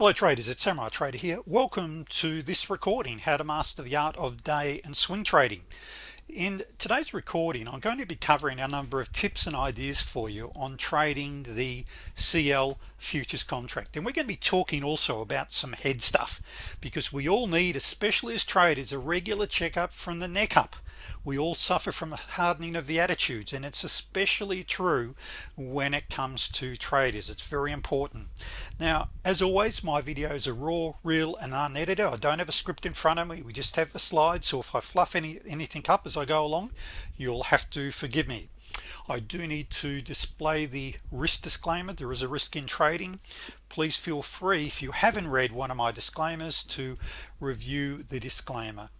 hello traders. It's Samurai Trader here. Welcome to this recording how to master the art of day and swing trading. In today's recording I'm going to be covering a number of tips and ideas for you on trading the CL futures contract. And we're going to be talking also about some head stuff because we all need especially as traders a regular checkup from the neck up we all suffer from a hardening of the attitudes and it's especially true when it comes to traders. It's very important. Now as always my videos are raw real and unedited. I don't have a script in front of me. We just have the slides so if I fluff any anything up as I go along you'll have to forgive me. I do need to display the risk disclaimer. There is a risk in trading. Please feel free if you haven't read one of my disclaimers to review the disclaimer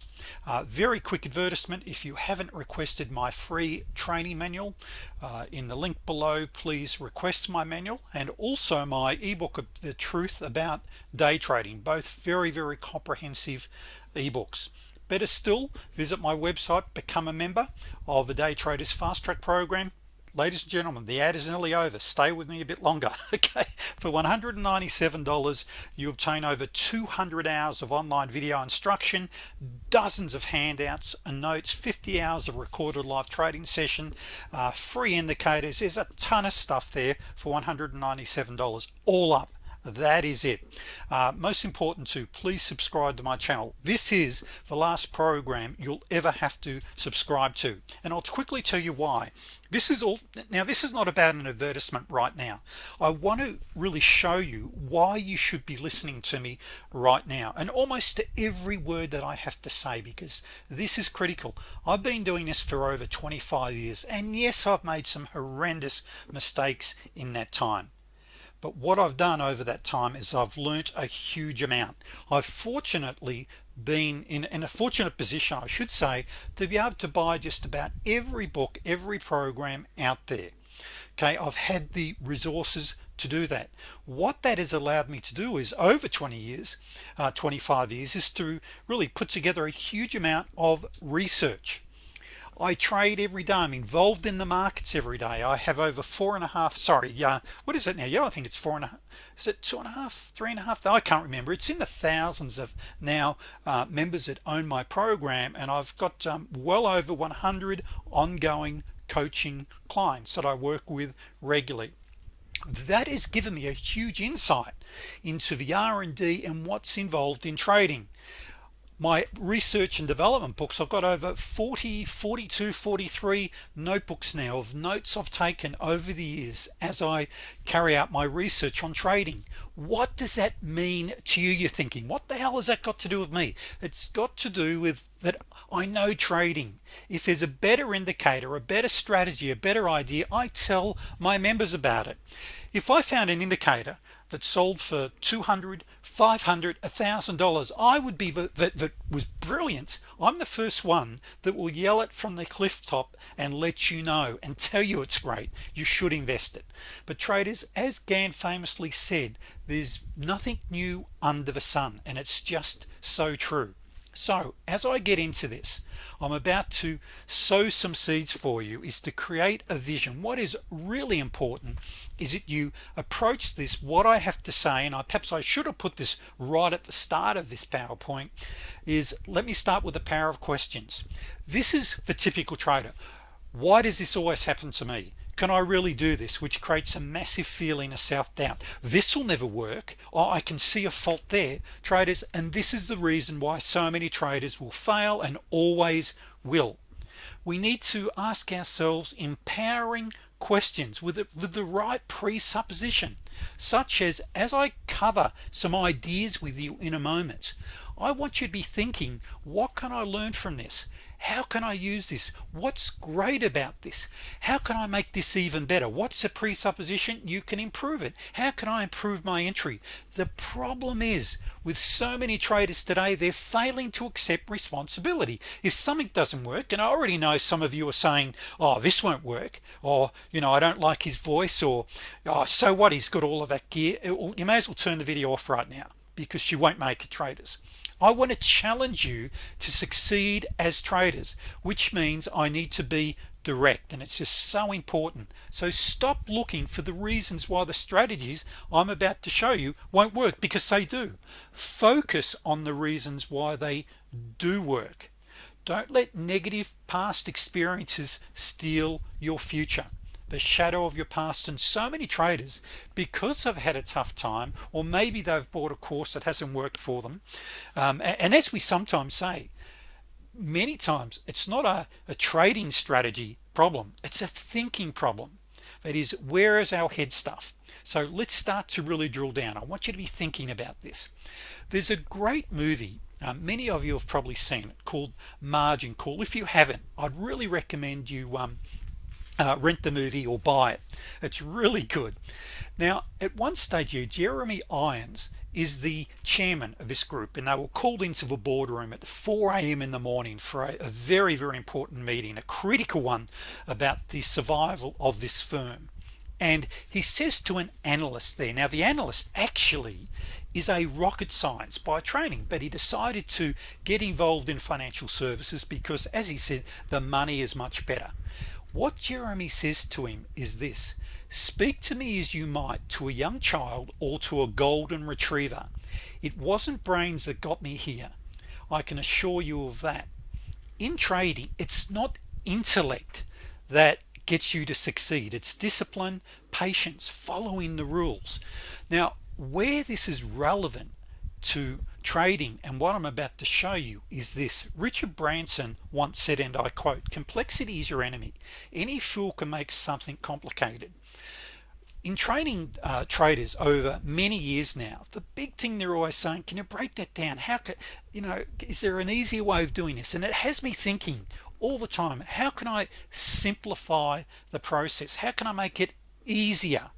uh, very quick advertisement if you haven't requested my free training manual uh, in the link below please request my manual and also my ebook the truth about day trading both very very comprehensive ebooks. Better still visit my website become a member of the day traders fast track program ladies and gentlemen the ad is nearly over. Stay with me a bit longer okay? For $197 you obtain over 200 hours of online video instruction dozens of handouts and notes 50 hours of recorded live trading session uh, free indicators. There's a ton of stuff there for $197 all up that is it. Uh, most important to please subscribe to my channel. This is the last program you'll ever have to subscribe to. And I'll quickly tell you why. This is all now this is not about an advertisement right now. I want to really show you why you should be listening to me right now. And almost to every word that I have to say because this is critical. I've been doing this for over 25 years and yes I've made some horrendous mistakes in that time but what I've done over that time is I've learnt a huge amount. I've fortunately been in, in a fortunate position I should say to be able to buy just about every book every program out there. Okay I've had the resources to do that. What that has allowed me to do is over 20 years uh, 25 years is to really put together a huge amount of research I trade every day. I'm involved in the markets every day. I have over four and a half sorry yeah what is it now? Yeah I think it's four and a half is it two and a half three and a half? I can't remember. It's in the thousands of now uh, members that own my program and I've got um, well over 100 ongoing coaching clients that I work with regularly. That has given me a huge insight into the R&D and what's involved in trading my research and development books. I've got over 40 42 43 notebooks now of notes I've taken over the years as I carry out my research on trading. What does that mean to you you're thinking? What the hell has that got to do with me? It's got to do with that I know trading. If there's a better indicator a better strategy a better idea I tell my members about it. If I found an indicator that sold for 200 500 a thousand dollars. I would be that, that was brilliant. I'm the first one that will yell it from the cliff top and let you know and tell you it's great. You should invest it. But traders as Gann famously said there's nothing new under the sun and it's just so true so as I get into this I'm about to sow some seeds for you is to create a vision. What is really important is that you approach this what I have to say and I perhaps I should have put this right at the start of this PowerPoint is let me start with the power of questions. This is the typical trader. Why does this always happen to me can I really do this? Which creates a massive feeling of self-doubt. This will never work. Oh, I can see a fault there traders and this is the reason why so many traders will fail and always will. We need to ask ourselves empowering questions with, it, with the right presupposition such as as I cover some ideas with you in a moment I want you to be thinking what can I learn from this how can I use this? What's great about this? How can I make this even better? What's a presupposition? You can improve it. How can I improve my entry? The problem is with so many traders today they're failing to accept responsibility. If something doesn't work and I already know some of you are saying oh this won't work or you know I don't like his voice or oh so what? He's got all of that gear. You may as well turn the video off right now because you won't make it traders I want to challenge you to succeed as traders which means I need to be direct and it's just so important. So stop looking for the reasons why the strategies I'm about to show you won't work because they do. Focus on the reasons why they do work. Don't let negative past experiences steal your future the shadow of your past. And so many traders because they've had a tough time or maybe they've bought a course that hasn't worked for them. Um, and, as we sometimes say many times it's not a, a trading strategy problem. It's a thinking problem. That is where is our head stuff? So let's start to really drill down. I want you to be thinking about this. There's a great movie um, many of you have probably seen it called margin call. If you haven't I'd really recommend you um, uh, rent the movie or buy it. It's really good. Now at one stage here Jeremy Irons is the chairman of this group and they were called into the boardroom at 4 a.m. in the morning for a, a very very important meeting a critical one about the survival of this firm. And he says to an analyst there now the analyst actually is a rocket science by training but he decided to get involved in financial services because as he said the money is much better what Jeremy says to him is this speak to me as you might to a young child or to a golden retriever. It wasn't brains that got me here. I can assure you of that. In trading it's not intellect that gets you to succeed. It's discipline patience following the rules. Now where this is relevant to trading. And what I'm about to show you is this. Richard Branson once said and I quote complexity is your enemy. Any fool can make something complicated. In training uh, traders over many years now the big thing they're always saying can you break that down? How could you know is there an easier way of doing this? And it has me thinking all the time how can I simplify the process? How can I make it easier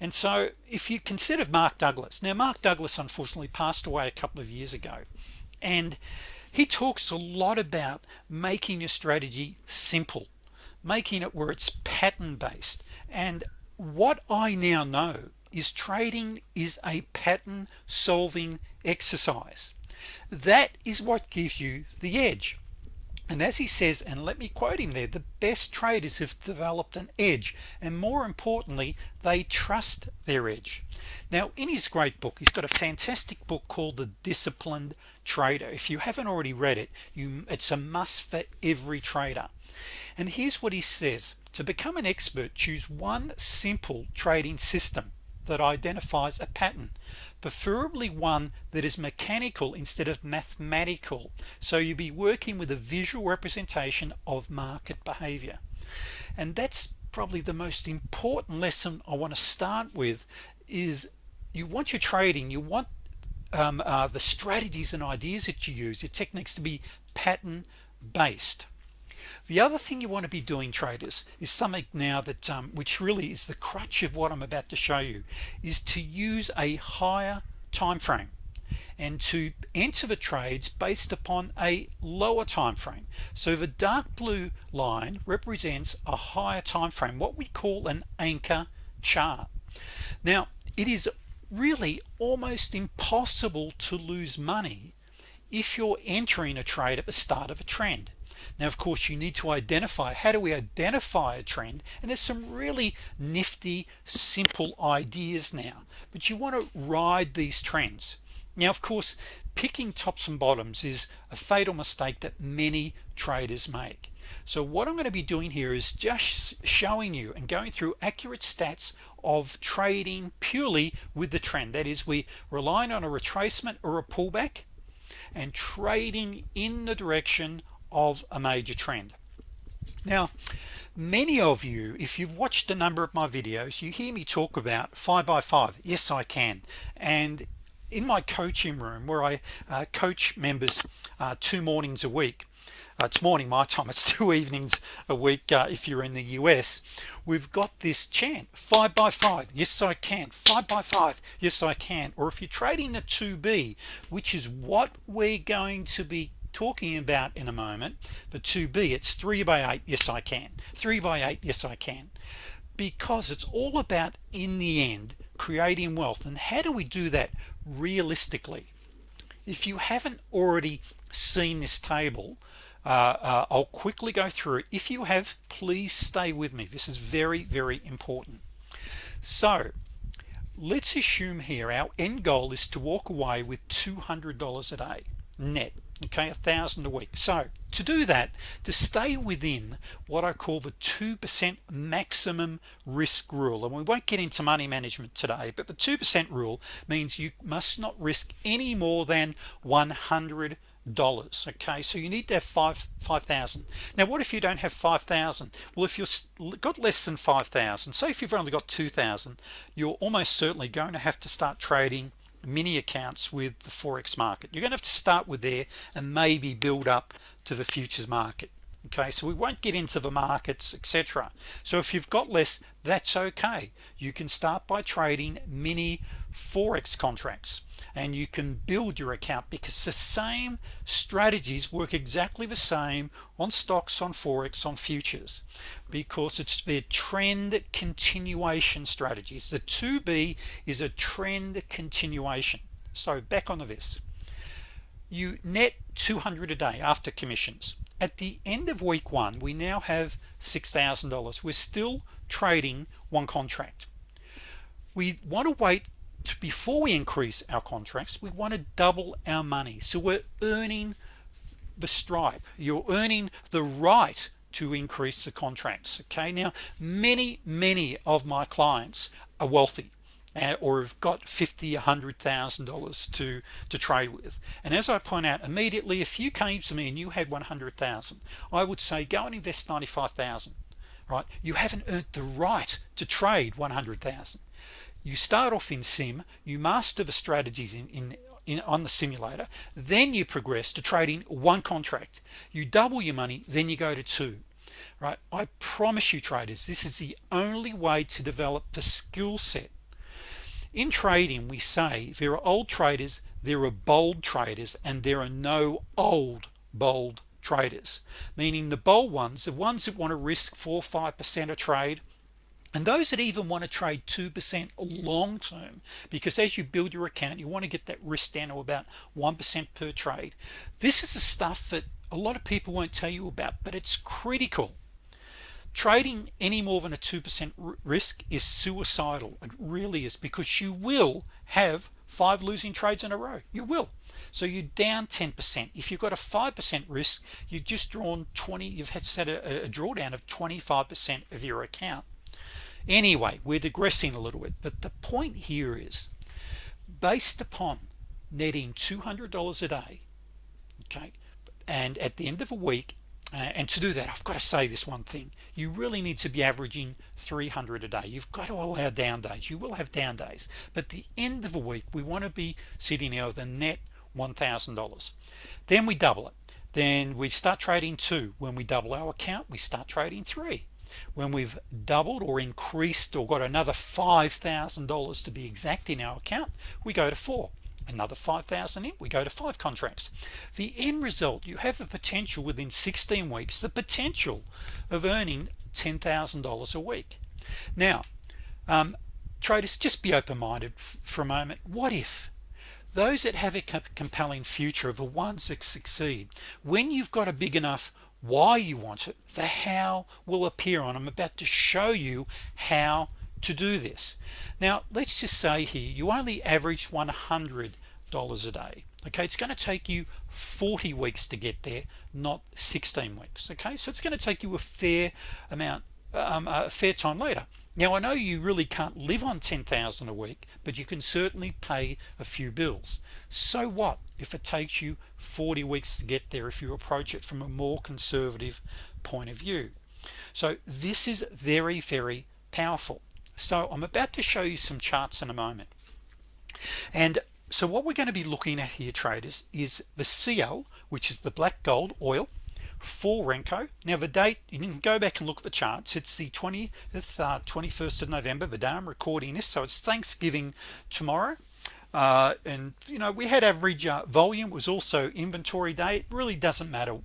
and so if you consider Mark Douglas now Mark Douglas unfortunately passed away a couple of years ago and he talks a lot about making your strategy simple making it where it's pattern based and what I now know is trading is a pattern solving exercise. That is what gives you the edge and as he says and let me quote him there the best traders have developed an edge and more importantly they trust their edge. Now in his great book he's got a fantastic book called the disciplined trader. If you haven't already read it you it's a must for every trader. And here's what he says. To become an expert choose one simple trading system that identifies a pattern preferably one that is mechanical instead of mathematical. So you'll be working with a visual representation of market behavior. And that's probably the most important lesson I want to start with is you want your trading you want um, uh, the strategies and ideas that you use your techniques to be pattern based the other thing you want to be doing traders is something now that um, which really is the crutch of what I'm about to show you is to use a higher time frame and to enter the trades based upon a lower time frame so the dark blue line represents a higher time frame what we call an anchor chart. Now it is really almost impossible to lose money if you're entering a trade at the start of a trend now of course you need to identify how do we identify a trend? And there's some really nifty simple ideas now but you want to ride these trends. Now of course picking tops and bottoms is a fatal mistake that many traders make. So what I'm going to be doing here is just showing you and going through accurate stats of trading purely with the trend. That is we relying on a retracement or a pullback and trading in the direction of a major trend. Now many of you if you've watched a number of my videos you hear me talk about five by five. Yes I can. And in my coaching room where I uh, coach members uh, two mornings a week uh, it's morning my time it's two evenings a week uh, if you're in the US we've got this chant five by five yes I can five by five yes I can. Or if you're trading the 2b which is what we're going to be talking about in a moment the 2b it's 3 by 8 yes I can. 3 by 8 yes I can. Because it's all about in the end creating wealth. And how do we do that realistically? If you haven't already seen this table uh, uh, I'll quickly go through it. If you have please stay with me. This is very very important. So let's assume here our end goal is to walk away with $200 a day net okay a thousand a week. So to do that to stay within what I call the 2% maximum risk rule and we won't get into money management today but the 2% rule means you must not risk any more than 100 dollars okay? So you need to have five five thousand. Now what if you don't have five thousand? Well if you've got less than five thousand say if you've only got two thousand you're almost certainly going to have to start trading mini accounts with the forex market. You're gonna have to start with there and maybe build up to the futures market okay so we won't get into the markets etc so if you've got less that's okay. You can start by trading mini forex contracts and you can build your account because the same strategies work exactly the same on stocks on forex on futures because it's their trend continuation strategies. The 2b is a trend continuation. So back on this. You net 200 a day after commissions at the end of week one we now have $6,000 we're still trading one contract. We want to wait to, before we increase our contracts we want to double our money. So we're earning the stripe. You're earning the right to increase the contracts okay? Now many many of my clients are wealthy or have got fifty a hundred thousand dollars to to trade with. And as I point out immediately if you came to me and you had 100,000 I would say go and invest 95,000 right? You haven't earned the right to trade 100,000 you start off in sim you master the strategies in, in in on the simulator then you progress to trading one contract. You double your money then you go to two right? I promise you traders this is the only way to develop the skill set in trading we say there are old traders there are bold traders and there are no old bold traders. Meaning the bold ones the ones that want to risk four five percent of trade and those that even want to trade 2% long term. Because as you build your account you want to get that risk down to about 1% per trade. This is the stuff that a lot of people won't tell you about but it's critical trading any more than a 2% risk is suicidal. It really is because you will have five losing trades in a row. You will. So you're down 10% if you've got a 5% risk you've just drawn 20 you've had set a, a drawdown of 25% of your account. Anyway we're digressing a little bit but the point here is based upon netting $200 a day okay and at the end of a week Uh, and to do that I've got to say this one thing. You really need to be averaging 300 a day. You've got to allow down days. You will have down days. But the end of a week we want to be sitting there with a net $1,000 then we double it. Then we start trading two. When we double our account we start trading three. When we've doubled or increased or got another $5,000 to be exact in our account we go to four another 5,000 in we go to five contracts. The end result you have the potential within 16 weeks the potential of earning $10,000 a week. Now um, traders just be open-minded for a moment. What if those that have a compelling future are the ones that succeed? When you've got a big enough why you want it the how will appear on I'm about to show you how to do this. Now let's just say here you only average $100 a day okay? It's going to take you 40 weeks to get there not 16 weeks okay? So it's going to take you a fair amount um, a fair time later. Now I know you really can't live on 10,000 a week but you can certainly pay a few bills. So what if it takes you 40 weeks to get there if you approach it from a more conservative point of view? So this is very very powerful so I'm about to show you some charts in a moment. And so what we're going to be looking at here traders is the CL which is the black gold oil for Renko. Now the date you can go back and look at the charts. It's the 20th uh, 21st of November. The day I'm recording this so it's Thanksgiving tomorrow uh, and you know we had average uh, volume was also inventory day. It really doesn't matter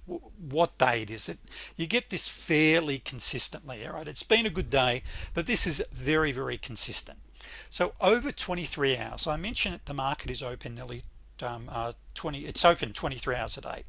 what day it is. It you get this fairly consistently all right? It's been a good day but this is very very consistent. So over 23 hours I mentioned that the market is open nearly um, uh, 20 it's open 23 hours a day.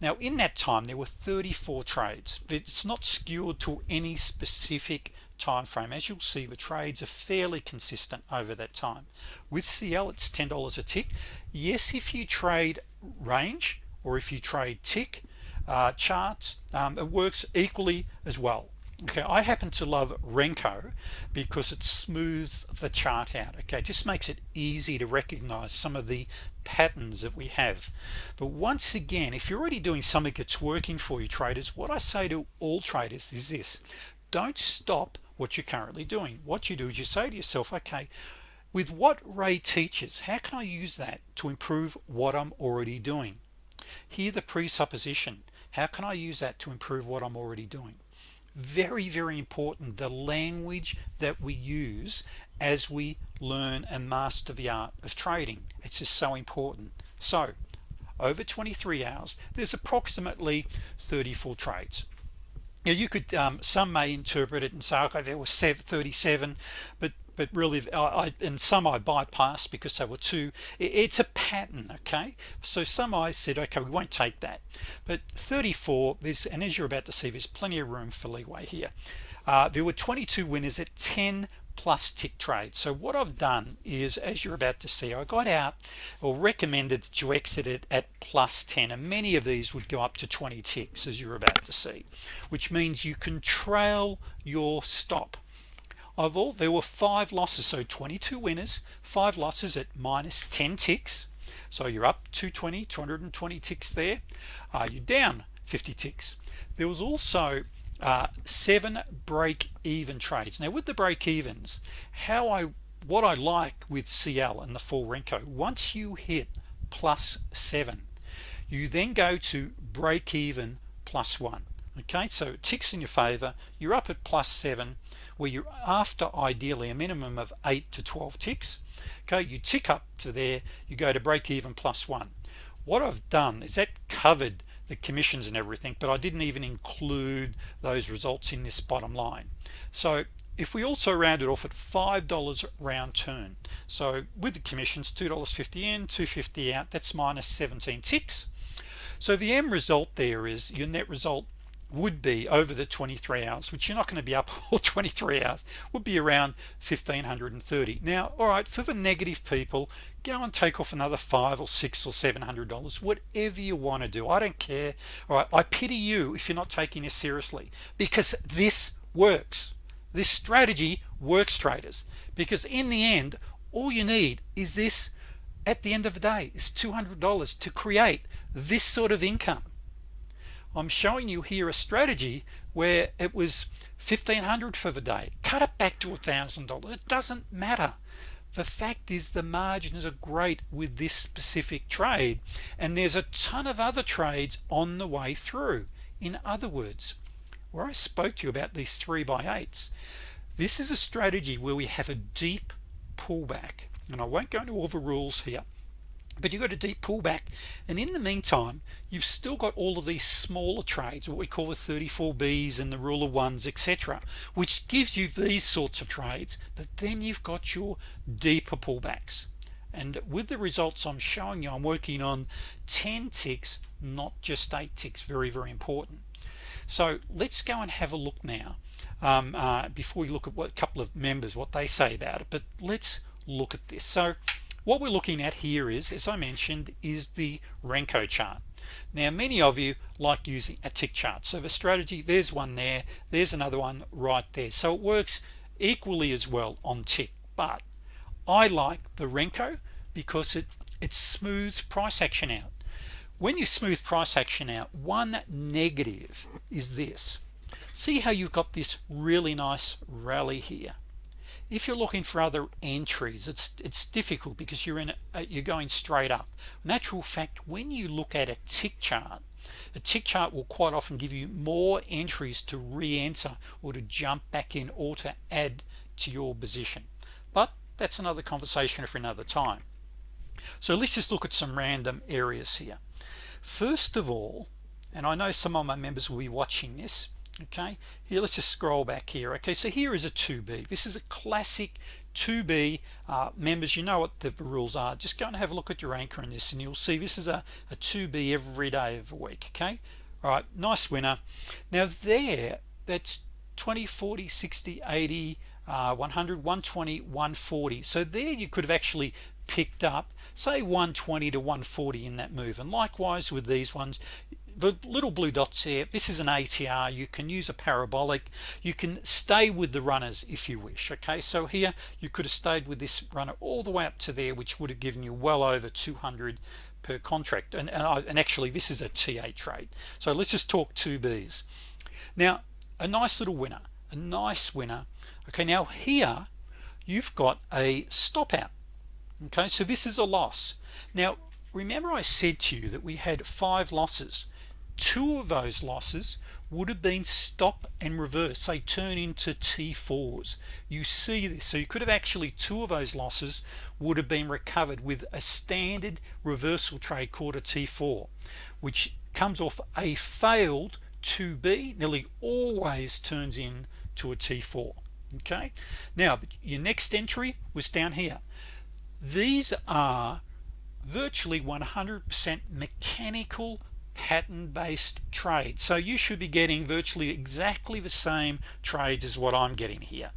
Now in that time there were 34 trades. It's not skewed to any specific time frame as you'll see the trades are fairly consistent over that time. With CL it's $10 a tick. Yes if you trade range or if you trade tick uh, charts um, it works equally as well. Okay I happen to love Renko because it smooths the chart out okay? It just makes it easy to recognize some of the patterns that we have. But once again if you're already doing something that's working for you traders what I say to all traders is this. Don't stop what you're currently doing. What you do is you say to yourself okay with what Ray teaches how can I use that to improve what I'm already doing? Here the presupposition how can I use that to improve what I'm already doing? Very very important the language that we use as we learn and master the art of trading. It's just so important. So over 23 hours there's approximately 34 trades now you could um, some may interpret it and say okay there was 37 but but really I, and some I bypassed because they were too it's a pattern okay? So some I said okay we won't take that. But 34 this and as you're about to see there's plenty of room for leeway here. Uh, there were 22 winners at 10 plus tick trade. So what I've done is as you're about to see I got out or recommended that you exit it at plus 10 and many of these would go up to 20 ticks as you're about to see which means you can trail your stop. Of all there were five losses so 22 winners five losses at minus 10 ticks. So you're up 220 220 ticks there. Uh, you're down 50 ticks. There was also uh, seven break-even trades. Now with the break-evens how I what I like with CL and the full Renko once you hit plus seven you then go to break even plus one okay? So ticks in your favor. You're up at plus seven where you're after ideally a minimum of 8 to 12 ticks okay? You tick up to there you go to break even plus one. What I've done is that covered the commissions and everything but I didn't even include those results in this bottom line. So if we also round it off at five dollars round turn so with the commissions two dollars 50 in 250 out that's minus 17 ticks. So the end result there is your net result would be over the 23 hours which you're not going to be up all 23 hours would be around 1530 now all right for the negative people go and take off another five or six or seven hundred dollars whatever you want to do. I don't care. All right I pity you if you're not taking this seriously because this works. This strategy works traders because in the end all you need is this at the end of the day is $200 to create this sort of income I'm showing you here a strategy where it was 1500 for the day. Cut it back to a thousand dollars. It doesn't matter. The fact is the margins are great with this specific trade and there's a ton of other trades on the way through. In other words where I spoke to you about these three by eights this is a strategy where we have a deep pullback. And I won't go into all the rules here but you got a deep pullback. And in the meantime you've still got all of these smaller trades what we call the 34 B's and the rule of ones etc which gives you these sorts of trades but then you've got your deeper pullbacks. And with the results I'm showing you I'm working on 10 ticks not just 8 ticks very very important. So let's go and have a look now um, uh, before we look at what a couple of members what they say about it but let's look at this. So what we're looking at here is as I mentioned is the Renko chart. Now many of you like using a tick chart. So the strategy there's one there there's another one right there. So it works equally as well on tick. But I like the Renko because it it smooths price action out. When you smooth price action out one negative is this. See how you've got this really nice rally here if you're looking for other entries it's it's difficult because you're in a, uh, you're going straight up. Natural fact when you look at a tick chart a tick chart will quite often give you more entries to re-enter or to jump back in or to add to your position. But that's another conversation for another time. So let's just look at some random areas here. First of all and I know some of my members will be watching this okay here let's just scroll back here. Okay so here is a 2b this is a classic 2b uh, members. You know what the rules are. Just go and have a look at your anchor in this and you'll see this is a, a 2b every day of the week okay? All right nice winner. Now there that's 20 40 60 80 uh, 100 120 140 so there you could have actually picked up say 120 to 140 in that move. And likewise with these ones the little blue dots here this is an ATR you can use a parabolic. You can stay with the runners if you wish okay? So here you could have stayed with this runner all the way up to there which would have given you well over 200 per contract. And, and actually this is a TA trade so let's just talk 2Bs now a nice little winner a nice winner. Okay now here you've got a stop out. Okay so this is a loss. Now remember I said to you that we had five losses two of those losses would have been stop and reverse they turn into t4s you see this. So you could have actually two of those losses would have been recovered with a standard reversal trade quarter t4 which comes off a failed 2b nearly always turns in to a t4 okay? Now your next entry was down here. These are virtually 100% mechanical pattern-based trade. So you should be getting virtually exactly the same trades as what I'm getting here.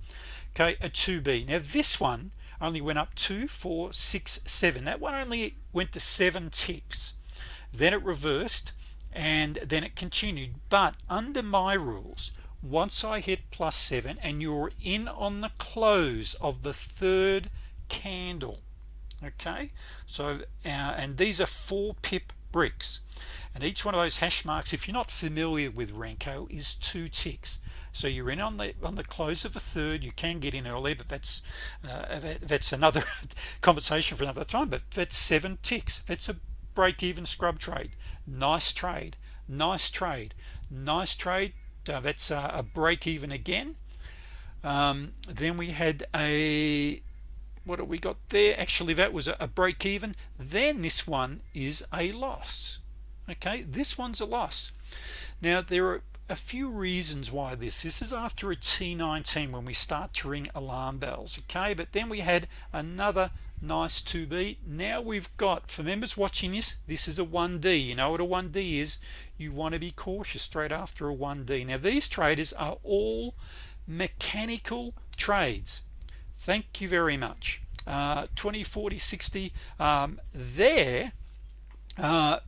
Okay a 2b now this one only went up two four six seven. That one only went to seven ticks. Then it reversed and then it continued. But under my rules once I hit plus seven and you're in on the close of the third candle okay? So uh, and these are four pip bricks and each one of those hash marks if you're not familiar with Renko is two ticks. So you're in on the on the close of a third. You can get in early but that's uh, that, that's another conversation for another time. But that's seven ticks. That's a break-even scrub trade. Nice trade. Nice trade. Nice trade. Uh, that's a break-even again. Um, then we had a what have we got there? Actually that was a, a break-even. Then this one is a loss okay this one's a loss. Now there are a few reasons why this. This is after a t19 when we start to ring alarm bells okay? But then we had another nice 2b now we've got for members watching this this is a 1d you know what a 1d is? You want to be cautious straight after a 1d now these traders are all mechanical trades. Thank you very much. Uh, 20 40 60 um, there uh,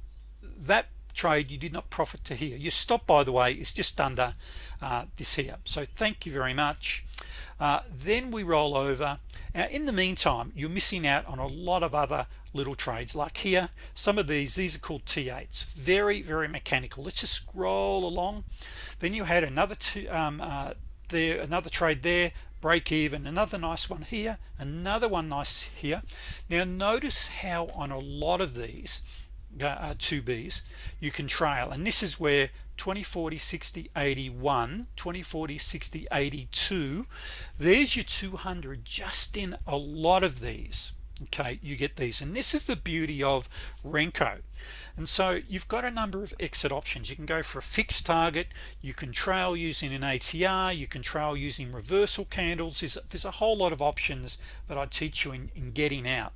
that trade you did not profit to here your stop by the way is just under uh, this here. So thank you very much. Uh, then we roll over. Now in the meantime you're missing out on a lot of other little trades. Like here some of these these are called t8s very very mechanical. Let's just scroll along. Then you had another two um, uh, there another trade there. Break even. Another nice one here. Another one nice here. Now notice how on a lot of these uh, 2b's you can trail. And this is where 20 40 60 81 20 40 60 82 there's your 200 just in a lot of these. Okay you get these. And this is the beauty of Renko. And so you've got a number of exit options. You can go for a fixed target. You can trail using an ATR you can trail using reversal candles. There's, there's a whole lot of options that I teach you in, in getting out.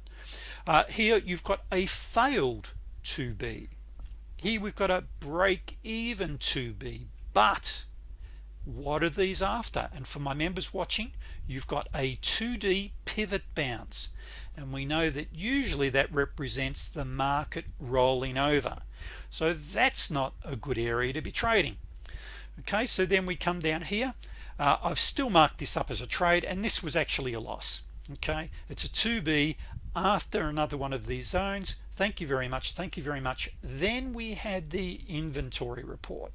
Uh, here you've got a failed 2b here we've got a break even 2b but what are these after? And for my members watching you've got a 2d pivot bounce. And we know that usually that represents the market rolling over. So that's not a good area to be trading. Okay so then we come down here. Uh, I've still marked this up as a trade and this was actually a loss. Okay it's a 2b after another one of these zones. Thank you very much thank you very much. Then we had the inventory report.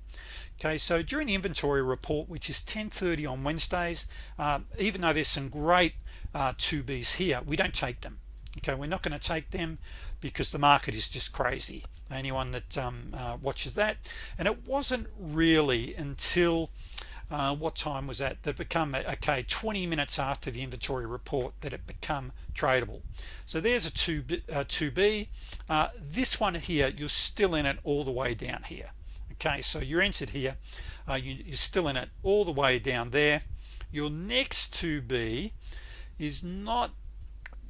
Okay so during the inventory report which is 1030 on Wednesdays uh, even though there's some great uh, 2b's here we don't take them. Okay we're not going to take them because the market is just crazy. Anyone that um, uh, watches that and it wasn't really until uh, what time was that? That become okay 20 minutes after the inventory report that it become tradable. So there's a 2b, uh, 2b uh, this one here you're still in it all the way down here. Okay so you're entered here. Uh, you, are still in it all the way down there. Your next 2b is not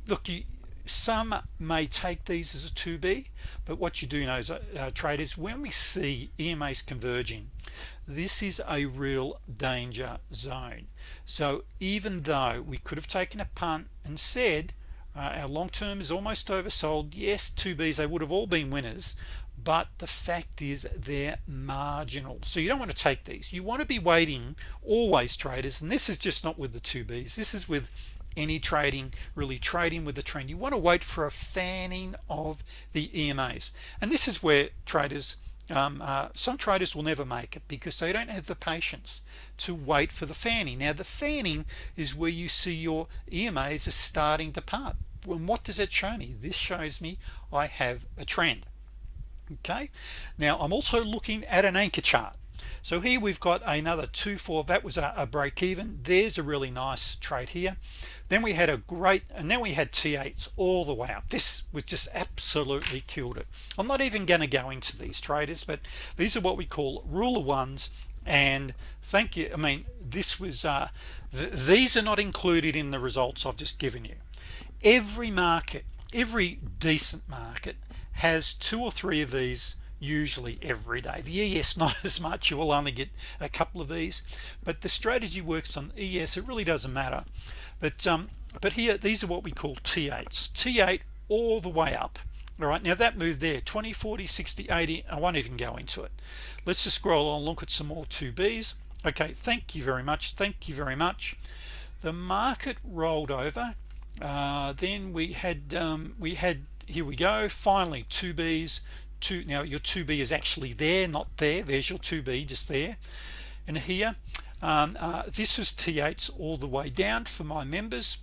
look you some may take these as a 2b but what you do know is uh, uh, traders when we see EMAs converging this is a real danger zone. So even though we could have taken a punt and said uh, our long term is almost oversold yes 2b's they would have all been winners but the fact is they're marginal. So you don't want to take these. You want to be waiting always traders and this is just not with the 2b's this is with any trading really trading with the trend. You want to wait for a fanning of the EMAs and this is where traders um, uh, some traders will never make it because they don't have the patience to wait for the fanning. Now the fanning is where you see your EMAs are starting to part. And what does it show me? This shows me I have a trend. Okay? Now I'm also looking at an anchor chart. So here we've got another 2-4 that was a, a break even. There's a really nice trade here then we had a great and then we had t8s all the way up. This was just absolutely killed it. I'm not even going to go into these traders but these are what we call ruler ones. And thank you I mean this was uh, th these are not included in the results I've just given you. Every market every decent market has two or three of these usually every day. The ES not as much. You will only get a couple of these. But the strategy works on ES it really doesn't matter but um but here these are what we call t8s t8 all the way up. All right now that move there 20 40 60 80 I won't even go into it. Let's just scroll on look at some more 2b's okay thank you very much thank you very much. The market rolled over. Uh, then we had um, we had here we go finally 2b's two now your 2b is actually there not there there's your 2b just there. And here um, uh, this is t8s all the way down for my members.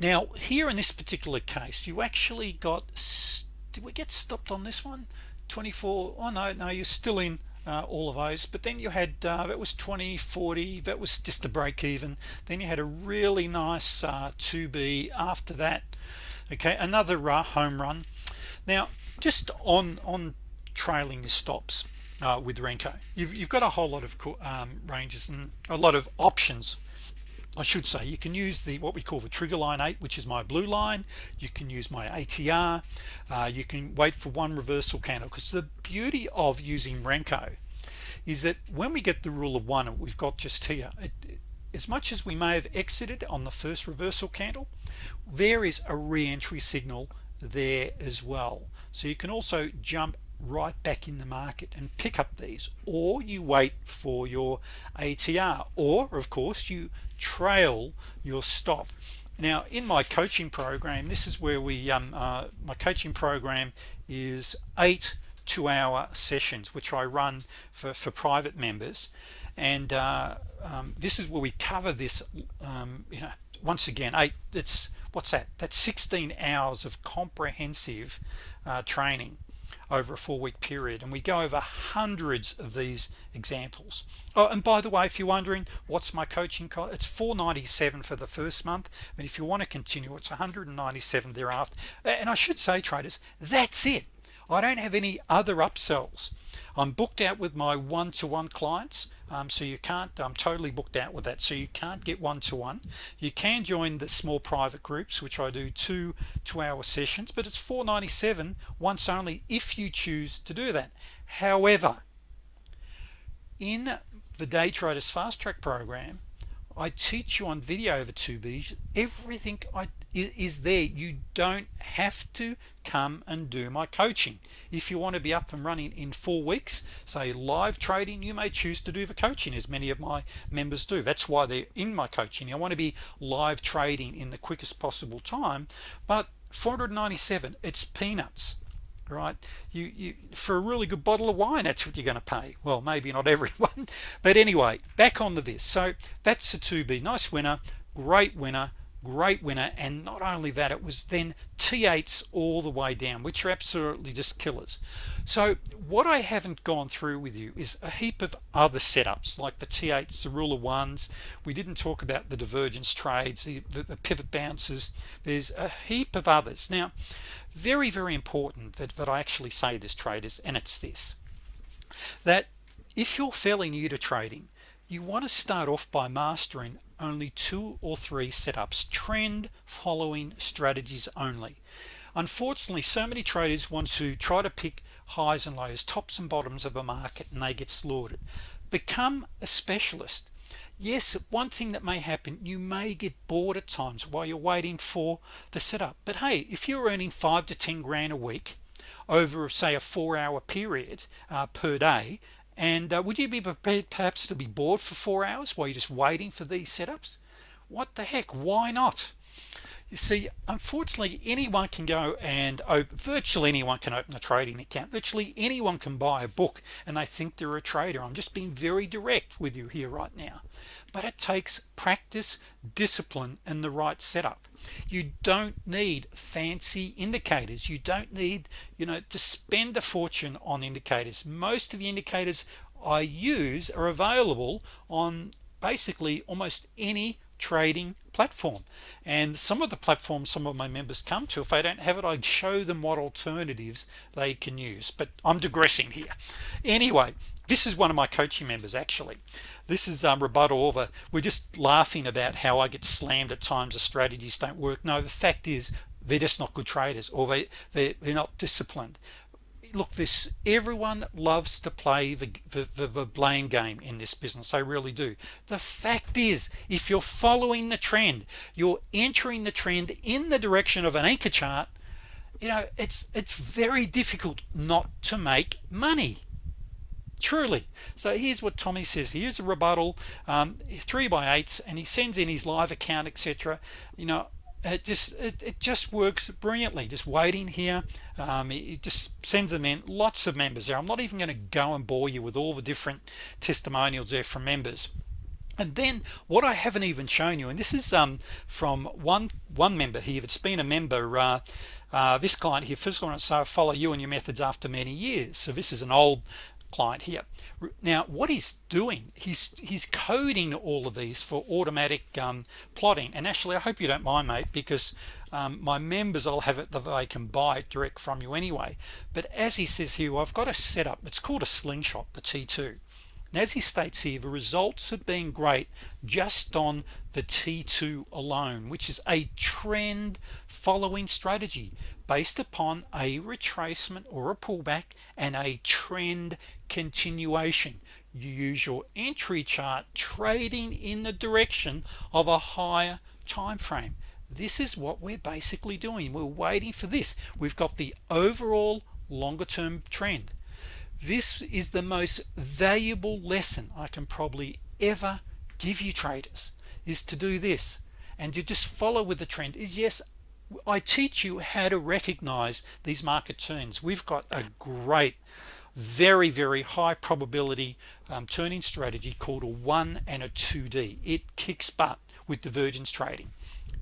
Now here in this particular case you actually got did we get stopped on this one? 24 oh no no you're still in uh, all of those. But then you had uh, that was 20 40 that was just a break even. Then you had a really nice uh, 2b after that. Okay another uh, home run. Now just on on trailing stops uh, with Renko. You've, you've got a whole lot of um, ranges and a lot of options I should say. You can use the what we call the trigger line 8 which is my blue line. You can use my ATR uh, you can wait for one reversal candle because the beauty of using Renko is that when we get the rule of one we've got just here it, as much as we may have exited on the first reversal candle there is a re-entry signal there as well. So you can also jump right back in the market and pick up these or you wait for your ATR or of course you trail your stop now in my coaching program this is where we um, uh, my coaching program is eight two-hour sessions which I run for, for private members. And uh, um, this is where we cover this um, you know once again eight it's what's that? That's 16 hours of comprehensive uh, training over a four-week period and we go over hundreds of these examples. Oh and by the way if you're wondering what's my coaching cost? It's 497 for the first month but if you want to continue it's 197 thereafter. And I should say traders that's it. I don't have any other upsells. I'm booked out with my one-to-one -one clients um, so you can't I'm totally booked out with that so you can't get one-to-one -one. you can join the small private groups which I do two two-hour sessions but it's 497 once only if you choose to do that however in the day traders fast track program I teach you on video over 2b everything I is there you don't have to come and do my coaching. If you want to be up and running in four weeks say live trading you may choose to do the coaching as many of my members do. That's why they're in my coaching. I want to be live trading in the quickest possible time but 497 it's peanuts right? You you for a really good bottle of wine that's what you're going to pay. Well maybe not everyone but anyway back onto this. So that's a 2b nice winner great winner great winner and not only that it was then t8s all the way down which are absolutely just killers. So what I haven't gone through with you is a heap of other setups like the t8s the rule of ones. We didn't talk about the divergence trades the, the, the pivot bounces. There's a heap of others. Now very very important that, that I actually say this traders and it's this that if you're fairly new to trading you want to start off by mastering only two or three setups trend following strategies only. Unfortunately so many traders want to try to pick highs and lows tops and bottoms of a market and they get slaughtered. Become a specialist. Yes one thing that may happen you may get bored at times while you're waiting for the setup. But hey if you're earning five to ten grand a week over say a four-hour period uh, per day and uh, would you be prepared perhaps to be bored for four hours while you're just waiting for these setups? What the heck? Why not you see unfortunately anyone can go and open virtually anyone can open a trading account. Virtually anyone can buy a book and they think they're a trader. I'm just being very direct with you here right now. But it takes practice discipline and the right setup. You don't need fancy indicators. You don't need you know to spend a fortune on indicators. Most of the indicators I use are available on basically almost any trading platform. And some of the platforms some of my members come to if I don't have it I show them what alternatives they can use. But I'm digressing here. Anyway this is one of my coaching members actually. This is um, rebuttal over we're just laughing about how I get slammed at times the strategies don't work. No the fact is they're just not good traders or they, they they're not disciplined look this everyone loves to play the, the, the, blame game in this business I really do. The fact is if you're following the trend you're entering the trend in the direction of an anchor chart you know it's it's very difficult not to make money. Truly. So here's what Tommy says. Here's a rebuttal um, three by eights and he sends in his live account etc you know it just it, it just works brilliantly. Just waiting here um, it just sends them in lots of members there. I'm not even going to go and bore you with all the different testimonials there from members. And then what I haven't even shown you and this is um, from one one member here that's been a member uh, uh, this client here first and so follow you and your methods after many years. So this is an old client here. Now what he's doing he's he's coding all of these for automatic um, plotting. And actually I hope you don't mind mate because um, my members I'll have it that they can buy it direct from you anyway. But as he says here I've got a setup. It's called a slingshot the t2 and as he states here the results have been great just on the t2 alone which is a trend following strategy based upon a retracement or a pullback and a trend continuation. You use your entry chart trading in the direction of a higher time frame this is what we're basically doing. We're waiting for this. We've got the overall longer term trend. This is the most valuable lesson I can probably ever give you traders is to do this and to just follow with the trend is yes I teach you how to recognize these market turns. We've got a great very very high probability um, turning strategy called a 1 and a 2d it kicks butt with divergence trading.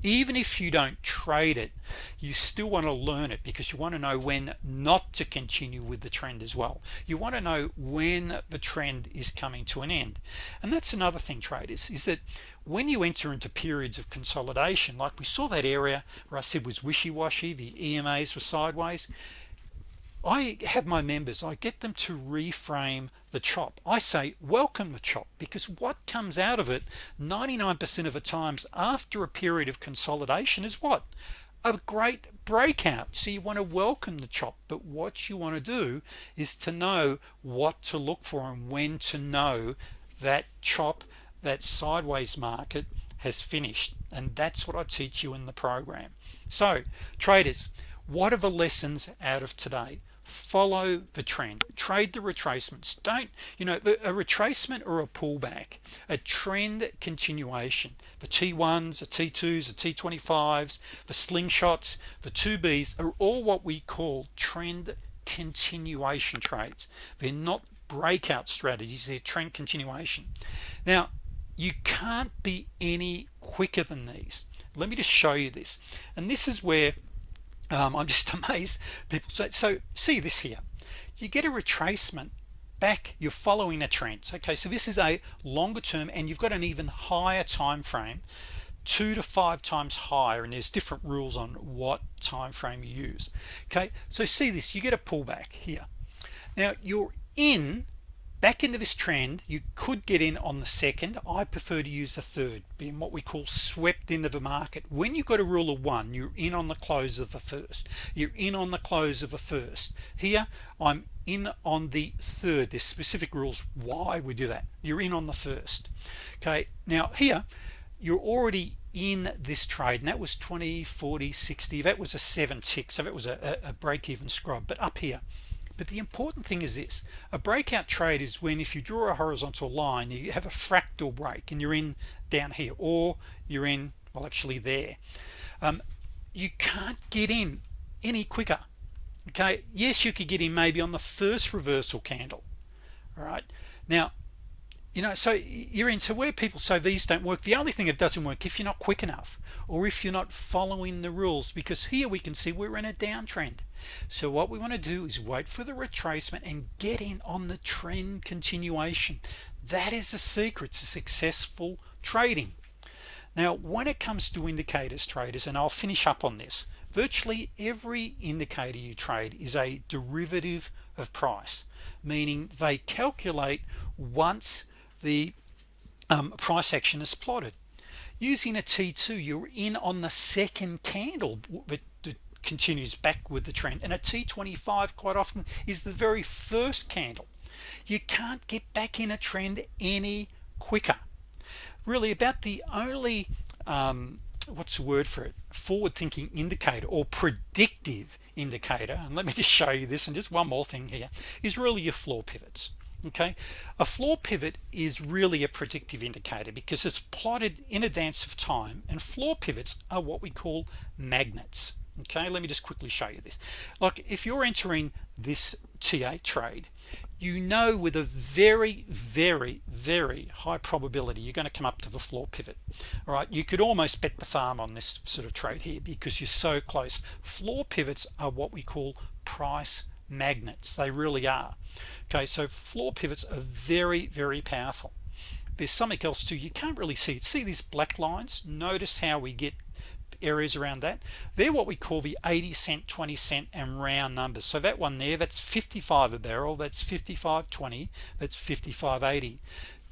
Even if you don't trade it you still want to learn it because you want to know when not to continue with the trend as well. You want to know when the trend is coming to an end. And that's another thing traders is that when you enter into periods of consolidation like we saw that area where I said was wishy-washy the EMAs were sideways I have my members I get them to reframe the chop. I say welcome the chop because what comes out of it 99% of the times after a period of consolidation is what? A great breakout. So you want to welcome the chop but what you want to do is to know what to look for and when to know that chop that sideways market has finished. And that's what I teach you in the program. So traders what are the lessons out of today follow the trend. Trade the retracements. Don't you know a retracement or a pullback a trend continuation. The t1s the t2s the t25s the slingshots the 2b's are all what we call trend continuation trades. They're not breakout strategies they're trend continuation. Now you can't be any quicker than these. Let me just show you this. And this is where um, I'm just amazed people say so see this here. You get a retracement back you're following a trend. Okay so this is a longer term and you've got an even higher time frame two to five times higher and there's different rules on what time frame you use. Okay so see this you get a pullback here. Now you're in back into this trend you could get in on the second. I prefer to use the third being what we call swept into the market. When you've got a rule of one you're in on the close of the first. You're in on the close of a first. Here I'm in on the third. There's specific rules why we do that. You're in on the first. Okay now here you're already in this trade and that was 20 40 60 that was a seven tick so that was a, a break-even scrub. But up here but the important thing is this. A breakout trade is when if you draw a horizontal line you have a fractal break and you're in down here or you're in well actually there. Um, you can't get in any quicker. Okay? Yes you could get in maybe on the first reversal candle. All right? Now you know so you're into where people say these don't work the only thing that doesn't work if you're not quick enough or if you're not following the rules because here we can see we're in a downtrend. So what we want to do is wait for the retracement and get in on the trend continuation. That is a secret to successful trading. Now when it comes to indicators traders and I'll finish up on this virtually every indicator you trade is a derivative of price meaning they calculate once the um, price action is plotted. Using a t2 you're in on the second candle that, continues back with the trend. And a t25 quite often is the very first candle. You can't get back in a trend any quicker. Really about the only um, what's the word for it? Forward-thinking indicator or predictive indicator and let me just show you this and just one more thing here is really your floor pivots okay? A floor pivot is really a predictive indicator because it's plotted in advance of time and floor pivots are what we call magnets. Okay? Let me just quickly show you this. Like if you're entering this T8 trade you know with a very very very high probability you're going to come up to the floor pivot. All right? You could almost bet the farm on this sort of trade here because you're so close. Floor pivots are what we call price magnets. They really are. Okay so floor pivots are very very powerful. There's something else too. You can't really see see these black lines? Notice how we get areas around that? They're what we call the 80 cent 20 cent and round numbers. So that one there that's 55 a barrel that's 55 20 that's 55.80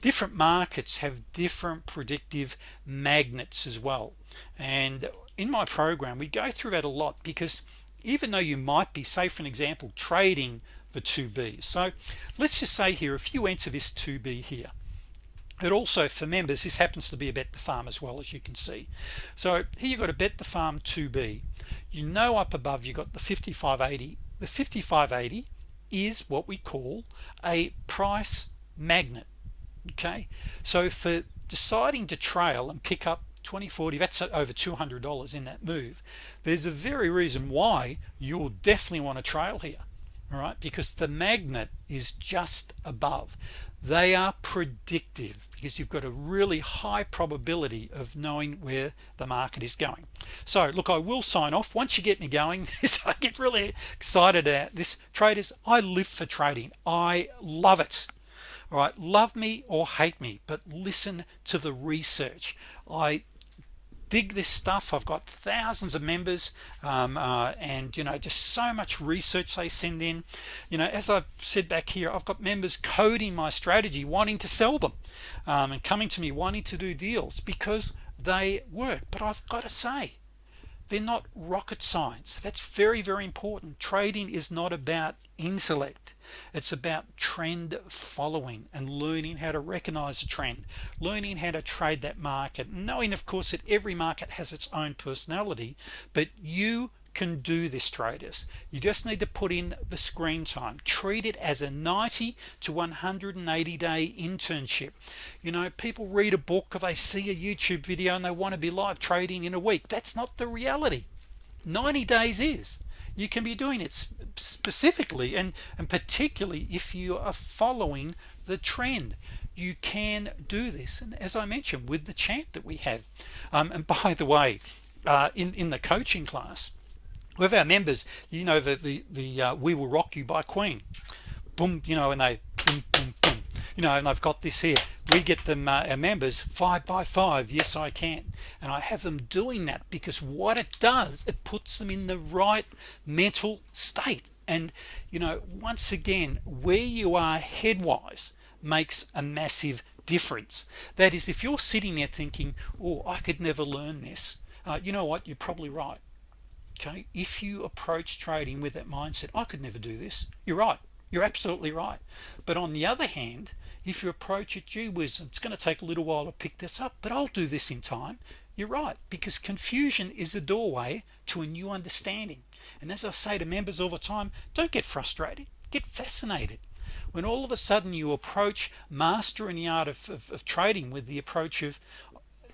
different markets have different predictive magnets as well. And in my program we go through that a lot because even though you might be say for an example trading the 2b so let's just say here if you enter this 2b here it also for members this happens to be a bet the farm as well as you can see. So here you've got a bet the farm 2b you know up above you got the 5580 the 5580 is what we call a price magnet okay? So for deciding to trail and pick up 2040 that's over $200 in that move. There's a very reason why you'll definitely want to trail here all right? Because the magnet is just above. They are predictive because you've got a really high probability of knowing where the market is going. So look I will sign off. Once you get me going I get really excited at this. Traders I live for trading. I love it all right? Love me or hate me but listen to the research. I dig this stuff. I've got thousands of members um, uh, and you know just so much research they send in. You know as I've said back here I've got members coding my strategy wanting to sell them um, and coming to me wanting to do deals because they work. But I've got to say they're not rocket science. That's very very important. Trading is not about intellect. It's about trend following and learning how to recognize a trend learning how to trade that market knowing of course that every market has its own personality but you can do this traders. You just need to put in the screen time. Treat it as a 90 to 180 day internship. You know people read a book or they see a YouTube video and they want to be live trading in a week. That's not the reality. 90 days is. You can be doing it specifically and and particularly if you are following the trend. You can do this. And as I mentioned with the chant that we have um, and by the way uh, in in the coaching class with our members you know the the, the uh, we will rock you by Queen. Boom you know and they boom, boom, boom. you know and I've got this here. We get them uh, our members five by five yes I can. And I have them doing that because what it does it puts them in the right mental state. And you know once again where you are headwise makes a massive difference. That is if you're sitting there thinking oh I could never learn this uh, you know what? You're probably right okay if you approach trading with that mindset I could never do this you're right. You're absolutely right. But on the other hand if you approach it gee whiz it's going to take a little while to pick this up but I'll do this in time you're right because confusion is a doorway to a new understanding. And as I say to members all the time don't get frustrated get fascinated. When all of a sudden you approach mastering the art of, of, of trading with the approach of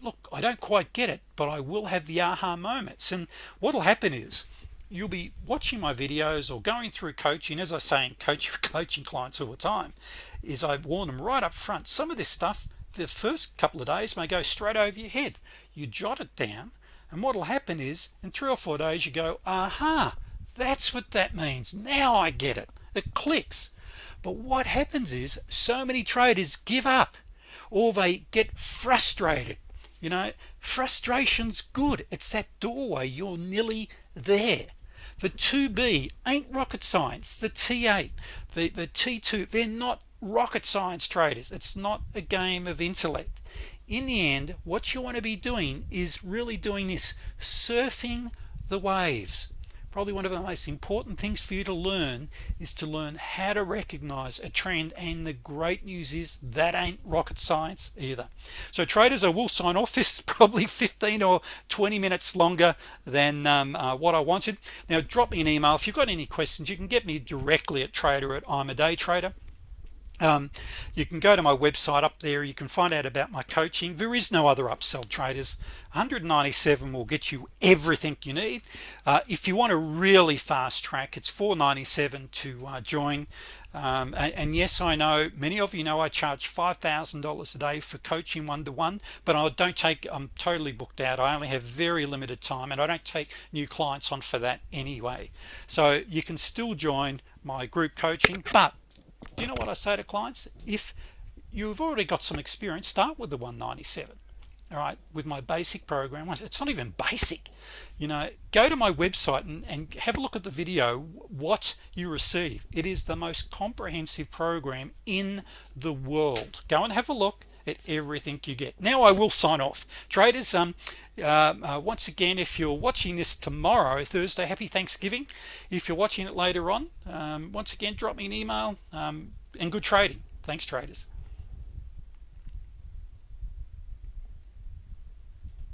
look I don't quite get it but I will have the aha moments. And what'll happen is you'll be watching my videos or going through coaching as I say in coach coaching clients all the time is I warn them right up front some of this stuff the first couple of days may go straight over your head. You jot it down and what'll happen is in three or four days you go aha that's what that means. Now I get it. It clicks. But what happens is so many traders give up or they get frustrated you know frustration's good. It's that doorway. You're nearly there. The 2b ain't rocket science. The t8 the the t2 they're not rocket science traders. It's not a game of intellect. In the end what you want to be doing is really doing this surfing the waves probably one of the most important things for you to learn is to learn how to recognize a trend and the great news is that ain't rocket science either. So traders I will sign off. This is probably 15 or 20 minutes longer than um, uh, what I wanted. Now drop me an email. If you've got any questions you can get me directly at trader at I'm a day trader um, you can go to my website up there. You can find out about my coaching. There is no other upsell traders. 197 will get you everything you need. Uh, if you want a really fast track it's 497 to uh, join. Um, and, and, yes I know many of you know I charge $5,000 a day for coaching one-to-one but I don't take I'm totally booked out. I only have very limited time and I don't take new clients on for that anyway. So you can still join my group coaching but you know what I say to clients? If you've already got some experience start with the 197 all right with my basic program. It's not even basic. You know go to my website and, and have a look at the video what you receive. It is the most comprehensive program in the world. Go and have a look at everything you get. Now I will sign off. Traders um uh, uh, once again if you're watching this tomorrow Thursday happy Thanksgiving. If you're watching it later on um, once again drop me an email um, and good trading. Thanks traders